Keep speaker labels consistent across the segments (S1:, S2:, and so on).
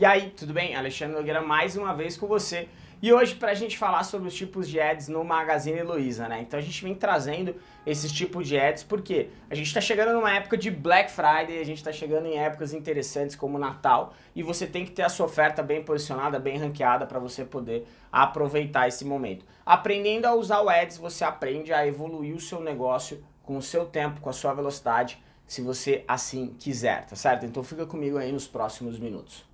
S1: E aí, tudo bem? Alexandre Nogueira mais uma vez com você. E hoje para a gente falar sobre os tipos de ads no Magazine Luiza, né? Então a gente vem trazendo esses tipos de ads porque a gente está chegando numa época de Black Friday, a gente está chegando em épocas interessantes como Natal e você tem que ter a sua oferta bem posicionada, bem ranqueada para você poder aproveitar esse momento. Aprendendo a usar o ads, você aprende a evoluir o seu negócio com o seu tempo, com a sua velocidade, se você assim quiser, tá certo? Então fica comigo aí nos próximos minutos.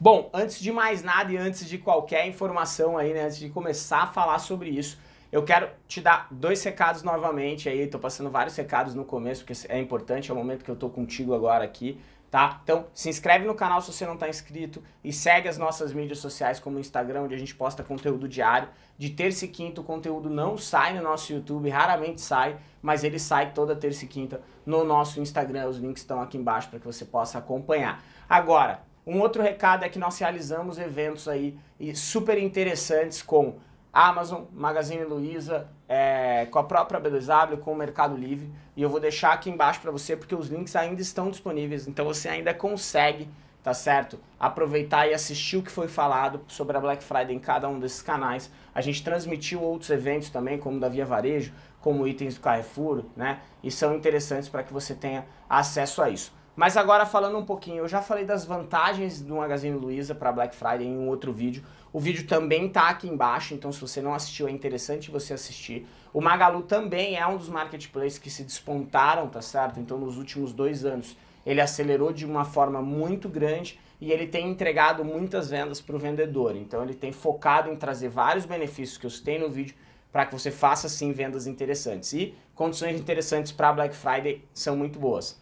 S1: Bom, antes de mais nada e antes de qualquer informação aí, né, antes de começar a falar sobre isso, eu quero te dar dois recados novamente aí, tô passando vários recados no começo, porque é importante, é o momento que eu tô contigo agora aqui, tá? Então, se inscreve no canal se você não está inscrito e segue as nossas mídias sociais como o Instagram, onde a gente posta conteúdo diário. De terça e quinta o conteúdo não sai no nosso YouTube, raramente sai, mas ele sai toda terça e quinta no nosso Instagram, os links estão aqui embaixo para que você possa acompanhar. Agora, um outro recado é que nós realizamos eventos aí super interessantes com Amazon, Magazine Luiza, é, com a própria B2W, com o Mercado Livre. E eu vou deixar aqui embaixo para você porque os links ainda estão disponíveis, então você ainda consegue, tá certo? Aproveitar e assistir o que foi falado sobre a Black Friday em cada um desses canais. A gente transmitiu outros eventos também, como da Via Varejo, como itens do Carrefour, né? E são interessantes para que você tenha acesso a isso. Mas agora falando um pouquinho, eu já falei das vantagens do Magazine Luiza para Black Friday em um outro vídeo. O vídeo também está aqui embaixo, então se você não assistiu é interessante você assistir. O Magalu também é um dos marketplaces que se despontaram, tá certo? Então nos últimos dois anos ele acelerou de uma forma muito grande e ele tem entregado muitas vendas para o vendedor. Então ele tem focado em trazer vários benefícios que eu citei no vídeo para que você faça sim vendas interessantes. E condições interessantes para Black Friday são muito boas.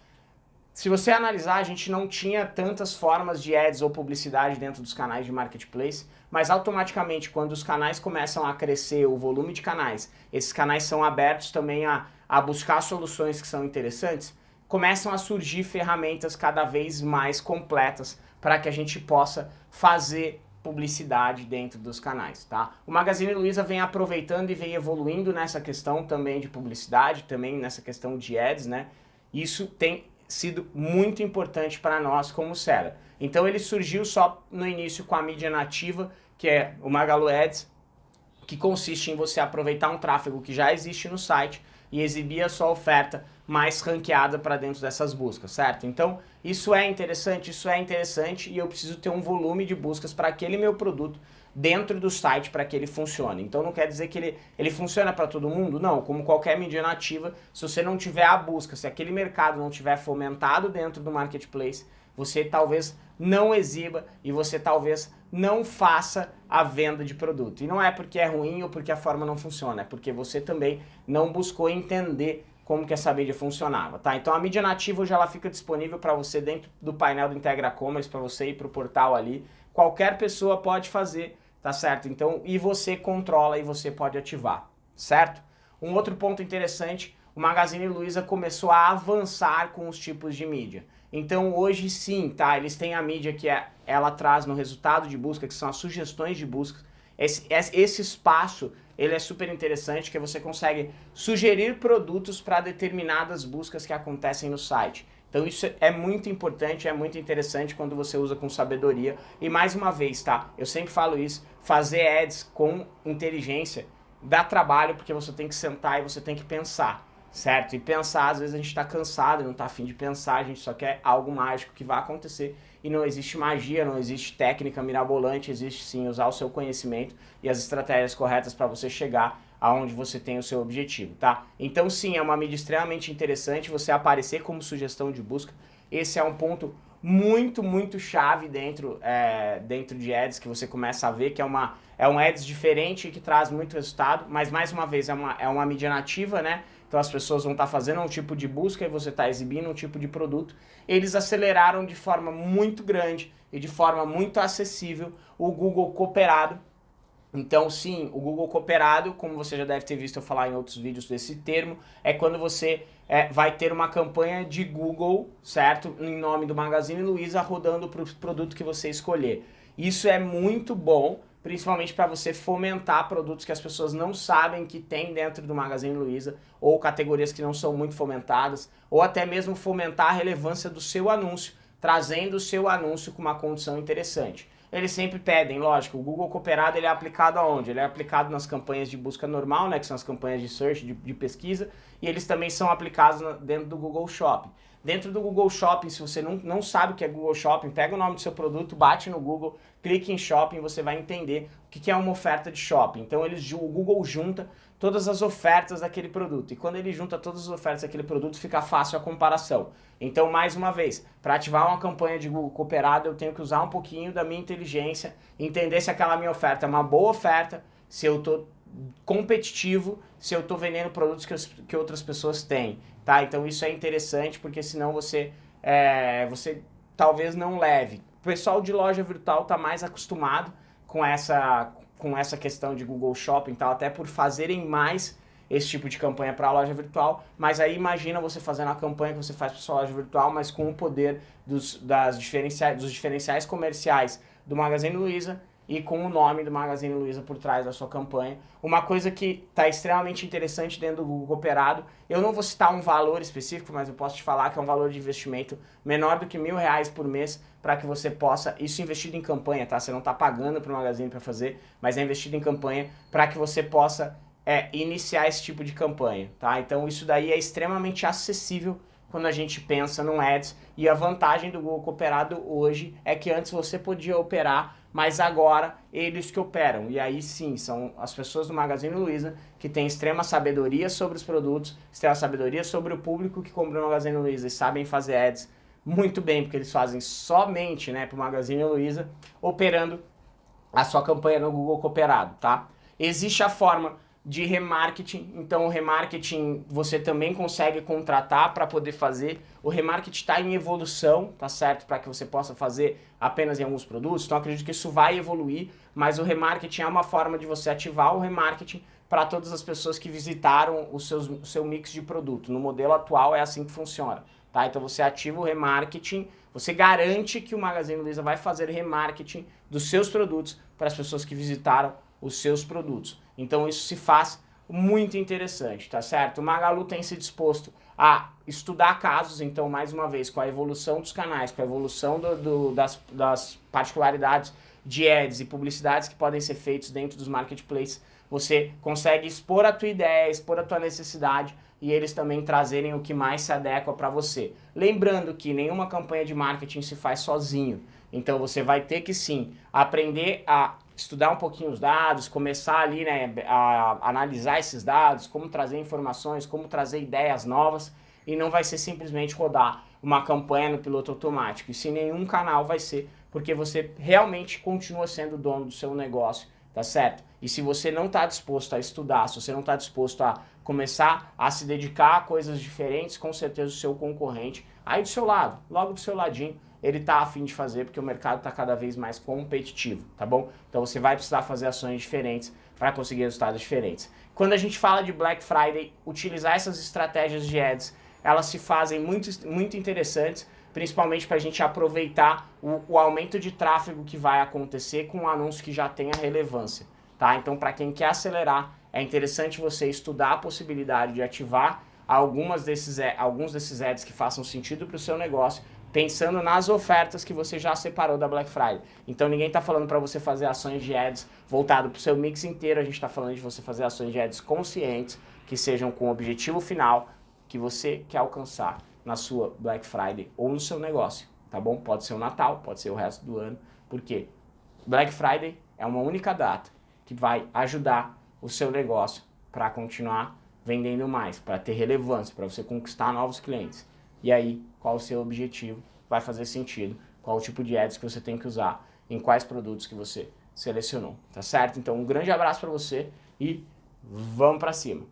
S1: Se você analisar, a gente não tinha tantas formas de ads ou publicidade dentro dos canais de marketplace, mas automaticamente quando os canais começam a crescer, o volume de canais, esses canais são abertos também a, a buscar soluções que são interessantes, começam a surgir ferramentas cada vez mais completas para que a gente possa fazer publicidade dentro dos canais, tá? O Magazine Luiza vem aproveitando e vem evoluindo nessa questão também de publicidade, também nessa questão de ads, né? Isso tem sido muito importante para nós como Seller. Então ele surgiu só no início com a mídia nativa, que é o Magalu Ads, que consiste em você aproveitar um tráfego que já existe no site e exibir a sua oferta mais ranqueada para dentro dessas buscas, certo? Então, isso é interessante, isso é interessante e eu preciso ter um volume de buscas para aquele meu produto dentro do site para que ele funcione. Então não quer dizer que ele, ele funciona para todo mundo? Não, como qualquer mídia nativa, se você não tiver a busca, se aquele mercado não tiver fomentado dentro do marketplace, você talvez não exiba e você talvez não faça a venda de produto. E não é porque é ruim ou porque a forma não funciona, é porque você também não buscou entender como que essa mídia funcionava, tá? Então a mídia nativa hoje ela fica disponível para você dentro do painel do Integra Commerce, para você ir para o portal ali. Qualquer pessoa pode fazer tá certo? Então, e você controla e você pode ativar, certo? Um outro ponto interessante, o Magazine Luiza começou a avançar com os tipos de mídia. Então hoje sim, tá? Eles têm a mídia que é, ela traz no resultado de busca, que são as sugestões de busca. Esse, esse espaço, ele é super interessante, que você consegue sugerir produtos para determinadas buscas que acontecem no site. Então isso é muito importante, é muito interessante quando você usa com sabedoria. E mais uma vez, tá? Eu sempre falo isso, fazer ads com inteligência dá trabalho porque você tem que sentar e você tem que pensar, certo? E pensar, às vezes a gente está cansado, não está afim de pensar, a gente só quer algo mágico que vai acontecer. E não existe magia, não existe técnica mirabolante, existe sim usar o seu conhecimento e as estratégias corretas para você chegar aonde você tem o seu objetivo, tá? Então sim, é uma mídia extremamente interessante você aparecer como sugestão de busca. Esse é um ponto muito, muito chave dentro, é, dentro de ads que você começa a ver que é, uma, é um ads diferente que traz muito resultado, mas mais uma vez é uma, é uma mídia nativa, né? Então as pessoas vão estar tá fazendo um tipo de busca e você está exibindo um tipo de produto. Eles aceleraram de forma muito grande e de forma muito acessível o Google Cooperado então sim, o Google Cooperado, como você já deve ter visto eu falar em outros vídeos desse termo, é quando você é, vai ter uma campanha de Google, certo? Em nome do Magazine Luiza, rodando para o produto que você escolher. Isso é muito bom, principalmente para você fomentar produtos que as pessoas não sabem que tem dentro do Magazine Luiza, ou categorias que não são muito fomentadas, ou até mesmo fomentar a relevância do seu anúncio, trazendo o seu anúncio com uma condição interessante. Eles sempre pedem, lógico, o Google Cooperado ele é aplicado aonde? Ele é aplicado nas campanhas de busca normal, né, que são as campanhas de search, de, de pesquisa, e eles também são aplicados dentro do Google Shopping. Dentro do Google Shopping, se você não, não sabe o que é Google Shopping, pega o nome do seu produto, bate no Google, clique em Shopping, você vai entender o que é uma oferta de shopping. Então eles, o Google junta todas as ofertas daquele produto. E quando ele junta todas as ofertas daquele produto, fica fácil a comparação. Então, mais uma vez, para ativar uma campanha de Google Cooperado, eu tenho que usar um pouquinho da minha inteligência, entender se aquela minha oferta é uma boa oferta, se eu estou competitivo se eu estou vendendo produtos que, que outras pessoas têm, tá? Então isso é interessante porque senão você, é, você talvez não leve. O pessoal de loja virtual está mais acostumado com essa, com essa questão de Google Shopping tal, até por fazerem mais esse tipo de campanha para a loja virtual, mas aí imagina você fazendo a campanha que você faz para sua loja virtual, mas com o poder dos, das diferenciais, dos diferenciais comerciais do Magazine Luiza e com o nome do Magazine Luiza por trás da sua campanha. Uma coisa que está extremamente interessante dentro do Google Cooperado, eu não vou citar um valor específico, mas eu posso te falar que é um valor de investimento menor do que mil reais por mês para que você possa, isso investido em campanha, tá? Você não está pagando para o Magazine para fazer, mas é investido em campanha para que você possa é, iniciar esse tipo de campanha, tá? Então isso daí é extremamente acessível quando a gente pensa no Ads e a vantagem do Google Cooperado hoje é que antes você podia operar mas agora eles que operam. E aí sim, são as pessoas do Magazine Luiza que têm extrema sabedoria sobre os produtos, extrema sabedoria sobre o público que compra no Magazine Luiza e sabem fazer ads muito bem, porque eles fazem somente né, para o Magazine Luiza, operando a sua campanha no Google Cooperado, tá? Existe a forma de remarketing, então o remarketing você também consegue contratar para poder fazer, o remarketing está em evolução, tá certo? Para que você possa fazer apenas em alguns produtos, então acredito que isso vai evoluir, mas o remarketing é uma forma de você ativar o remarketing para todas as pessoas que visitaram o, seus, o seu mix de produto, no modelo atual é assim que funciona, tá? Então você ativa o remarketing, você garante que o Magazine Luiza vai fazer remarketing dos seus produtos para as pessoas que visitaram os seus produtos. Então isso se faz muito interessante, tá certo? O Magalu tem se disposto a estudar casos, então, mais uma vez, com a evolução dos canais, com a evolução do, do, das, das particularidades de ads e publicidades que podem ser feitos dentro dos marketplaces, você consegue expor a tua ideia, expor a tua necessidade e eles também trazerem o que mais se adequa para você. Lembrando que nenhuma campanha de marketing se faz sozinho, então você vai ter que sim aprender a estudar um pouquinho os dados, começar ali né, a analisar esses dados, como trazer informações, como trazer ideias novas, e não vai ser simplesmente rodar uma campanha no piloto automático, e sim nenhum canal vai ser, porque você realmente continua sendo dono do seu negócio, tá certo? E se você não está disposto a estudar, se você não está disposto a começar a se dedicar a coisas diferentes, com certeza o seu concorrente, aí do seu lado, logo do seu ladinho, ele está afim de fazer porque o mercado está cada vez mais competitivo, tá bom? Então você vai precisar fazer ações diferentes para conseguir resultados diferentes. Quando a gente fala de Black Friday, utilizar essas estratégias de ads, elas se fazem muito, muito interessantes, principalmente para a gente aproveitar o, o, aumento de tráfego que vai acontecer com um anúncio que já tenha relevância, tá? Então para quem quer acelerar, é interessante você estudar a possibilidade de ativar algumas desses, alguns desses ads que façam sentido para o seu negócio pensando nas ofertas que você já separou da Black Friday. Então ninguém está falando para você fazer ações de ads voltado para o seu mix inteiro, a gente está falando de você fazer ações de ads conscientes, que sejam com o objetivo final que você quer alcançar na sua Black Friday ou no seu negócio, tá bom? Pode ser o Natal, pode ser o resto do ano, porque Black Friday é uma única data que vai ajudar o seu negócio para continuar vendendo mais, para ter relevância, para você conquistar novos clientes. E aí, qual o seu objetivo? Vai fazer sentido? Qual o tipo de ads que você tem que usar? Em quais produtos que você selecionou, tá certo? Então, um grande abraço para você e vamos para cima!